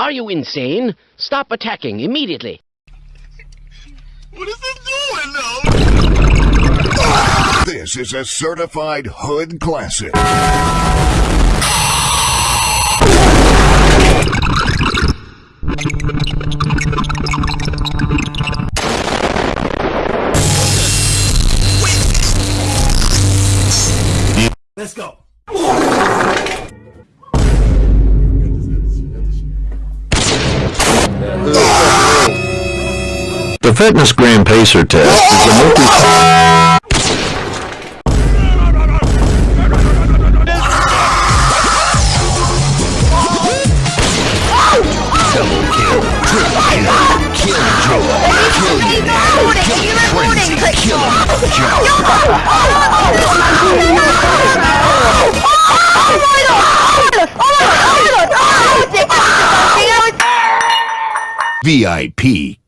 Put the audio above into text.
Are you insane? Stop attacking immediately. What is it doing now? This is a certified hood classic. Let's go. The FitnessGram Pacer test is a multi- VIP.